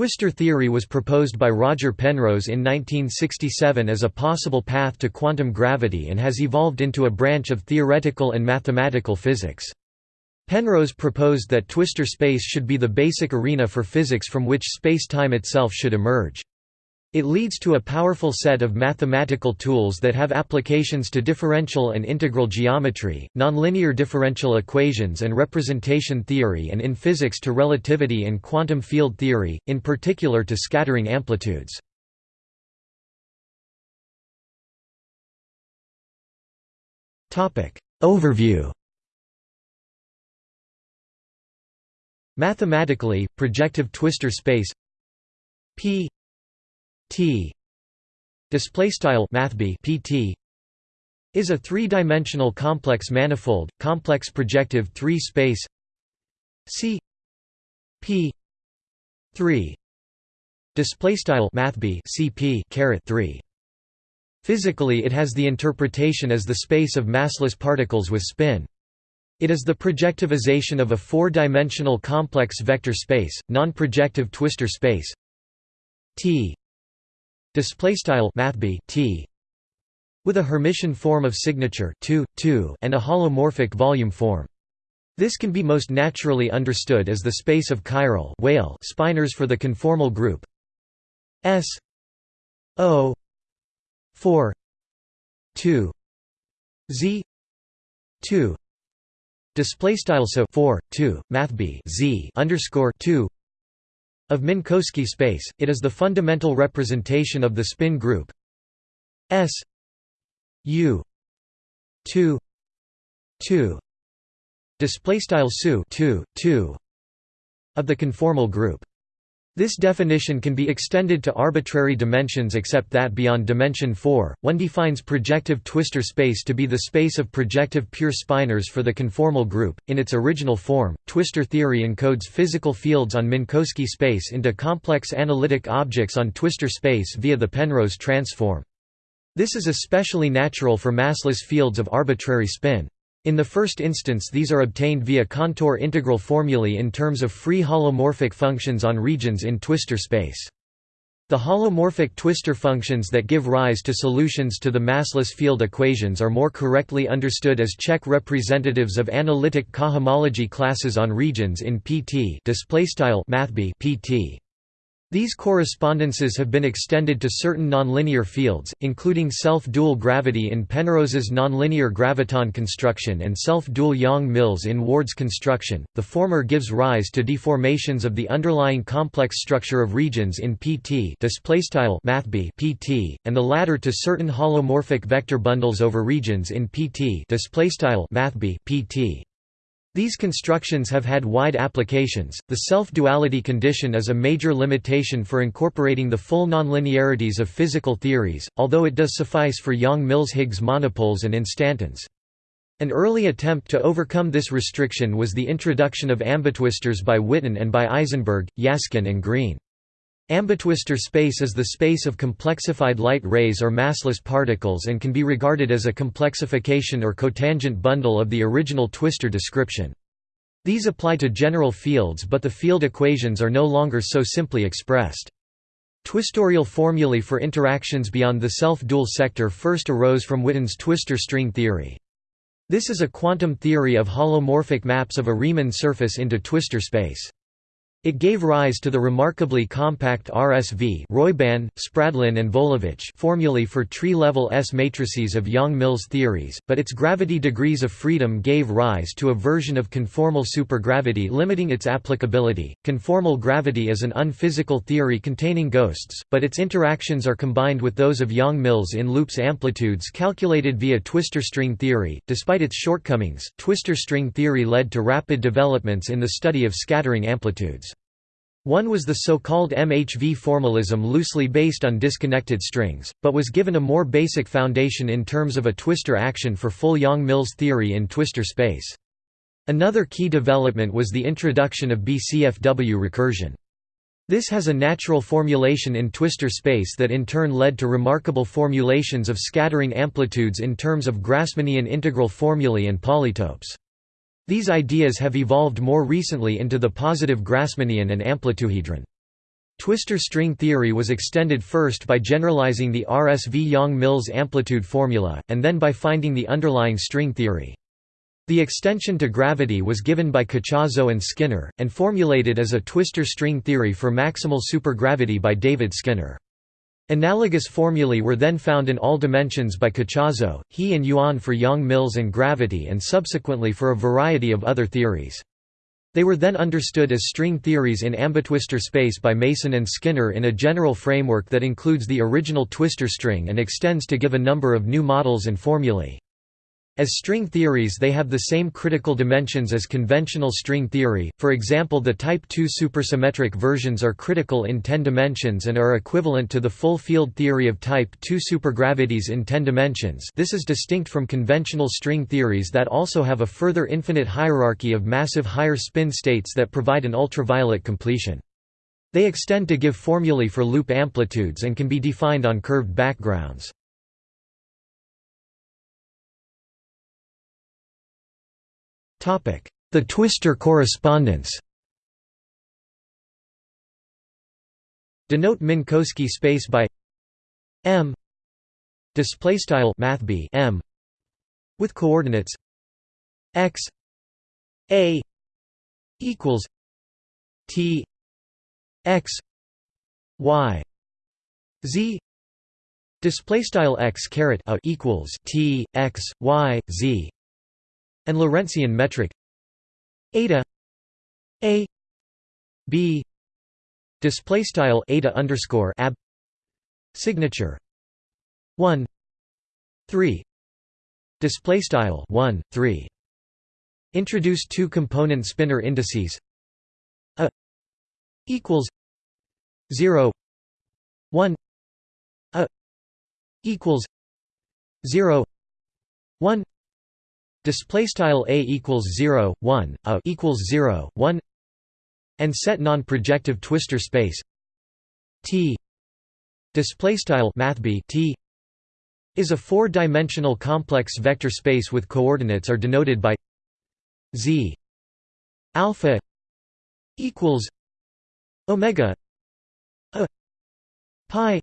Twistor theory was proposed by Roger Penrose in 1967 as a possible path to quantum gravity and has evolved into a branch of theoretical and mathematical physics. Penrose proposed that twistor space should be the basic arena for physics from which space-time itself should emerge. It leads to a powerful set of mathematical tools that have applications to differential and integral geometry, nonlinear differential equations and representation theory and in physics to relativity and quantum field theory, in particular to scattering amplitudes. Overview Mathematically, projective twistor space P T. Display style mathb PT is a three-dimensional complex manifold, complex projective 3 space C P 3 display style mathb CP caret 3 Physically it has the interpretation as the space of massless particles with spin. It is the projectivization of a four-dimensional complex vector space, non-projective twistor space T display style mathb t with a Hermitian form of signature 2, 2 and a holomorphic volume form. This can be most naturally understood as the space of chiral Weyl spinors for the conformal group S O 4 2 Z 2 display style so 4 2 math underscore 2 of Minkowski space, it is the fundamental representation of the spin group S U 2 2 display style SU 2 2 of the conformal group. This definition can be extended to arbitrary dimensions except that beyond dimension 4, one defines projective twistor space to be the space of projective pure spinors for the conformal group. In its original form, twistor theory encodes physical fields on Minkowski space into complex analytic objects on twistor space via the Penrose transform. This is especially natural for massless fields of arbitrary spin. In the first instance these are obtained via contour integral formulae in terms of free holomorphic functions on regions in twistor space. The holomorphic twistor functions that give rise to solutions to the massless field equations are more correctly understood as Čech representatives of analytic cohomology classes on regions in PT. These correspondences have been extended to certain nonlinear fields, including self-dual gravity in Penrose's nonlinear graviton construction and self-dual Yang-Mills in Ward's construction. The former gives rise to deformations of the underlying complex structure of regions in PT mathb PT, and the latter to certain holomorphic vector bundles over regions in PT mathb PT. These constructions have had wide applications. The self-duality condition is a major limitation for incorporating the full nonlinearities of physical theories, although it does suffice for Yang-Mills-Higgs monopoles and instantons. An early attempt to overcome this restriction was the introduction of ambitwistors by Witten and by Isenberg, Yasskin and Green. Ambitwistor space is the space of complexified light rays or massless particles and can be regarded as a complexification or cotangent bundle of the original twistor description. These apply to general fields but the field equations are no longer so simply expressed. Twistorial formulae for interactions beyond the self-dual sector first arose from Witten's twistor string theory. This is a quantum theory of holomorphic maps of a Riemann surface into twistor space. It gave rise to the remarkably compact RSV Roiban, Spradlin and Volovich formulae for tree-level S matrices of Yang-Mills theories, but its gravity degrees of freedom gave rise to a version of conformal supergravity limiting its applicability. Conformal gravity is an unphysical theory containing ghosts, but its interactions are combined with those of Yang-Mills in loops amplitudes calculated via twistor string theory. Despite its shortcomings, twistor string theory led to rapid developments in the study of scattering amplitudes. One was the so-called MHV formalism loosely based on disconnected strings, but was given a more basic foundation in terms of a twistor action for full Yang-Mills theory in twistor space. Another key development was the introduction of BCFW recursion. This has a natural formulation in twistor space that in turn led to remarkable formulations of scattering amplitudes in terms of Grassmannian integral formulae and polytopes. These ideas have evolved more recently into the positive Grassmannian and amplituhedron. Twistor string theory was extended first by generalizing the RSV-Yang-Mills amplitude formula, and then by finding the underlying string theory. The extension to gravity was given by Cachazo and Skinner, and formulated as a twistor string theory for maximal supergravity by David Skinner. Analogous formulae were then found in all dimensions by Cachazo, He and Yuan for Yang-Mills and gravity and subsequently for a variety of other theories. They were then understood as string theories in ambitwistor space by Mason and Skinner in a general framework that includes the original twistor string and extends to give a number of new models and formulae. As string theories they have the same critical dimensions as conventional string theory, for example the Type II supersymmetric versions are critical in 10 dimensions and are equivalent to the full field theory of Type II supergravities in 10 dimensions this is distinct from conventional string theories that also have a further infinite hierarchy of massive higher spin states that provide an ultraviolet completion. They extend to give formulae for loop amplitudes and can be defined on curved backgrounds. The Twistor correspondence Denote Minkowski space by m. Display style math m. With coordinates x a equals t x y z. Display style x caret a equals t x y z and Lorentzian metric. Eta. A. B. Display style eta underscore ab. Signature. 1 3 display style 1 3 introduce two component spinor indices. A. Equals. 0 1 a. Equals. 0 1 display style a equals 0 1 a equals 0 1 and set non-projective twistor space t. Display style math t is a four-dimensional complex vector space with coordinates are denoted by z. Alpha equals omega a pi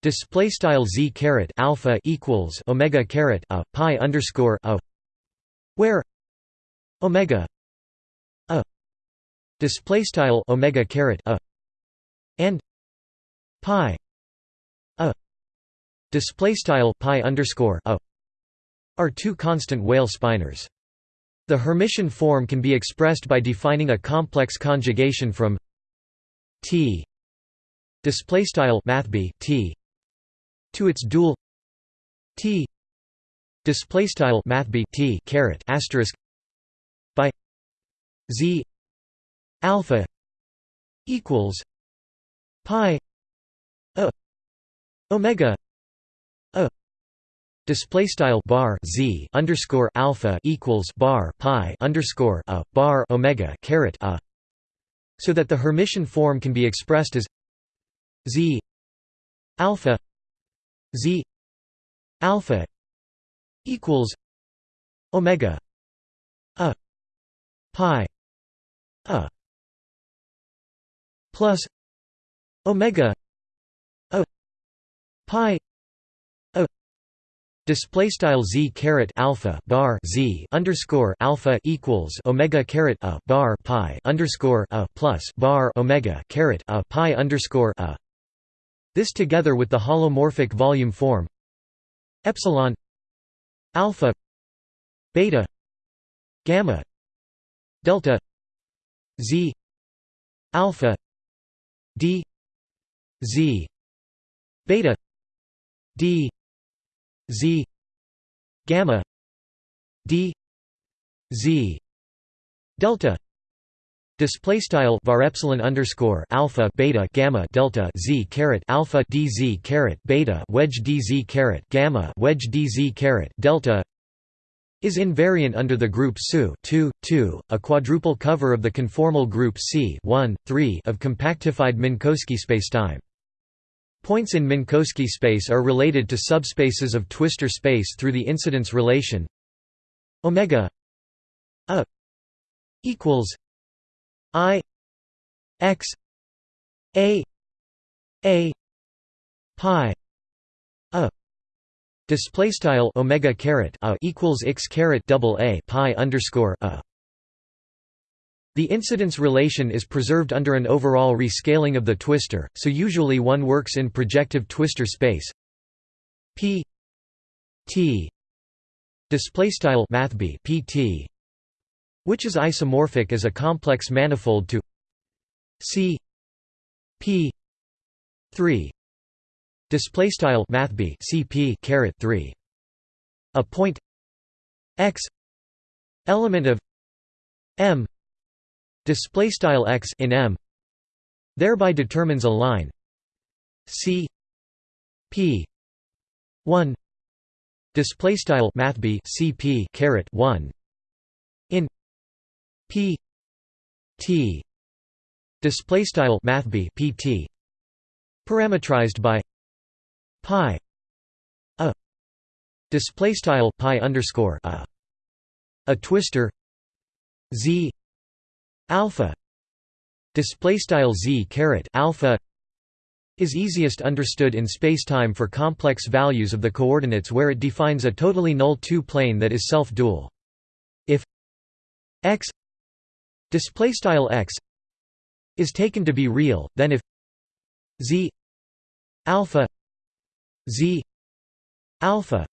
Display style z caret alpha equals omega caret a pi underscore a, where omega a display style omega caret a and pi a display style pi underscore a are two constant Weyl spinors. The Hermitian form can be expressed by defining a complex conjugation from t display style math t to its dual t display style math t caret asterisk by z alpha equals pi a omega a display style bar z underscore alpha equals bar pi underscore a bar omega caret a so that the Hermitian form can be expressed as z alpha z alpha equals omega a pi a plus omega a pi a. Display style z caret alpha bar z underscore alpha equals omega caret a bar pi underscore a plus bar omega caret a pi underscore a this together with the holomorphic volume form epsilon alpha beta gamma delta z alpha d z beta d z gamma d z delta Display style var epsilon underscore alpha beta gamma delta z caret alpha dz caret beta wedge dz caret gamma wedge dz caret delta is invariant under the group SU 2, 2, a quadruple cover of the conformal group C 1, 3 of compactified Minkowski spacetime. Points in Minkowski space are related to subspaces of twistor space through the incidence relation omega a equals I x a a pi a display style omega caret a equals x caret double a pi underscore a. The incidence relation is preserved under an overall rescaling of the twistor, so usually one works in projective twistor space. P t display style mathb pt which is isomorphic as a complex manifold to c p 3 display style mathb cp caret 3 a point x element of m display style x in m thereby determines a line c p 1 display style mathb cp caret 1 in p t display style mathb pt parametrized by pi a display style pi underscore a a twistor z alpha display style z caret alpha is easiest understood in spacetime for complex values of the coordinates where it defines a totally null two-plane that is self-dual. If x display style x is taken to be real, then if z alpha z alpha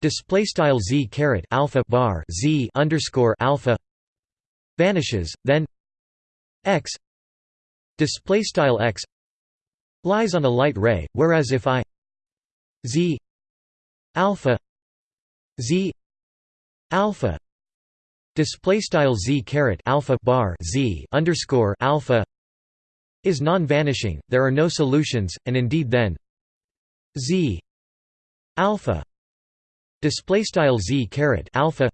display style z caret alpha bar z underscore alpha vanishes, then x display style x lies on a light ray, whereas if I z alpha z alpha display style z caret alpha bar z underscore alpha is non-vanishing, there are no solutions, and indeed then z alpha display style z caret alpha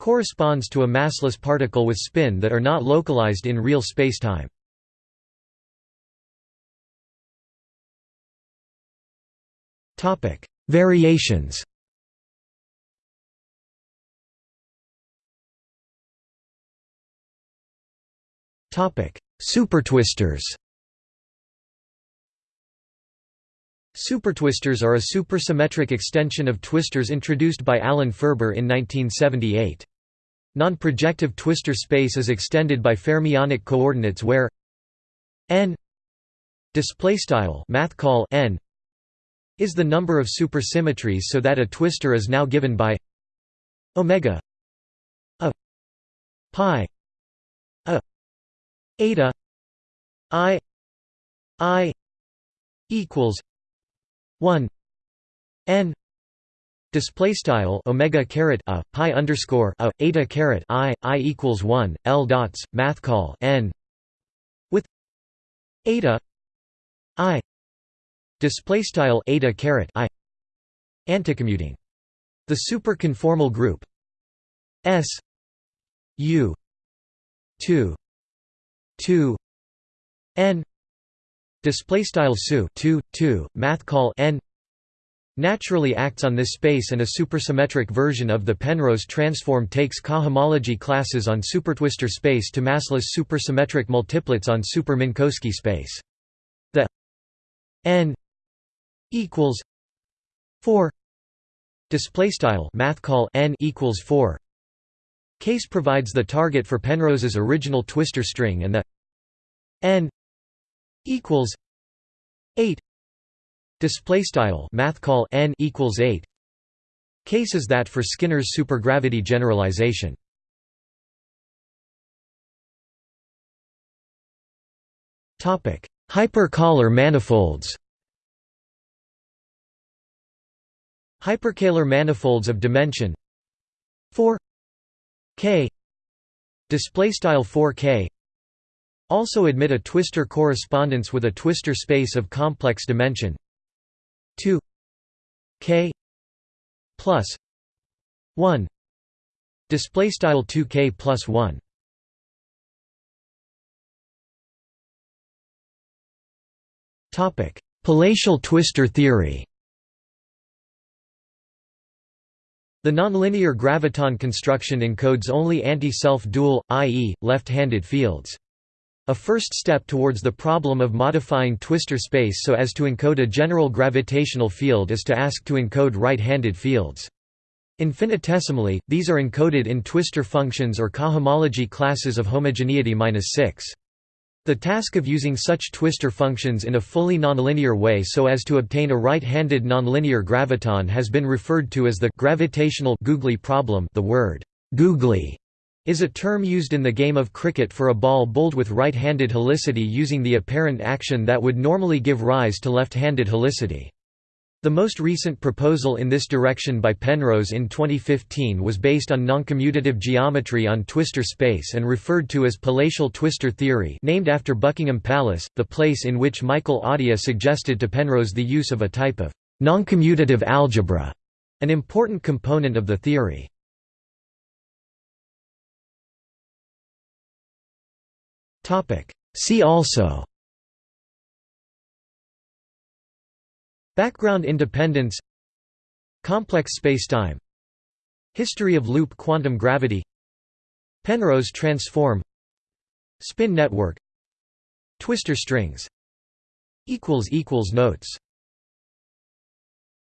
corresponds to a massless particle with spin that are not localized in real spacetime. Topic: Variations. Topic: Supertwistors. Supertwistors are a supersymmetric extension of twistors introduced by Alan Ferber in 1978. Non-projective twistor space is extended by fermionic coordinates where n displaystyle math call n is the number of supersymmetries so that a twistor is now given by omega a pi eta i i equals 1 n display style omega caret a pi underscore a eta caret i i equals 1 l dots math call n with eta i display style eta caret i anticommuting. The superconformal group s u 2 2 n display style su 2 2 math call n naturally acts on this space and a supersymmetric version of the Penrose transform takes cohomology classes on supertwistor space to massless supersymmetric multiplets on super-Minkowski space. The n equals 4 display style math call n equals 4 case provides the target for Penrose's original twistor string and the n equals 8 display style math call n equals 8 cases that for Skinner's supergravity generalization. Topic hyperkähler manifolds. Hyperkähler manifolds of dimension. 4 k. Display style 4k also admit a twistor correspondence with a twistor space of complex dimension. 2 k. Plus. 1 display style 2k plus 1 topic. Palatial twistor theory The nonlinear graviton construction encodes only anti-self dual, i.e., left-handed fields. A first step towards the problem of modifying twistor space so as to encode a general gravitational field is to ask to encode right-handed fields. Infinitesimally, these are encoded in twistor functions or cohomology classes of homogeneity 6. The task of using such twistor functions in a fully nonlinear way so as to obtain a right-handed nonlinear graviton has been referred to as the gravitational googly problem the word googly is a term used in the game of cricket for a ball bowled with right-handed helicity using the apparent action that would normally give rise to left-handed helicity. The most recent proposal in this direction by Penrose in 2015 was based on noncommutative geometry on twistor space and referred to as palatial twistor theory named after Buckingham Palace, the place in which Michael Atiyah suggested to Penrose the use of a type of noncommutative algebra, an important component of the theory. See also Background independence Complex spacetime History of loop quantum gravity Penrose transform Spin network Twistor strings Notes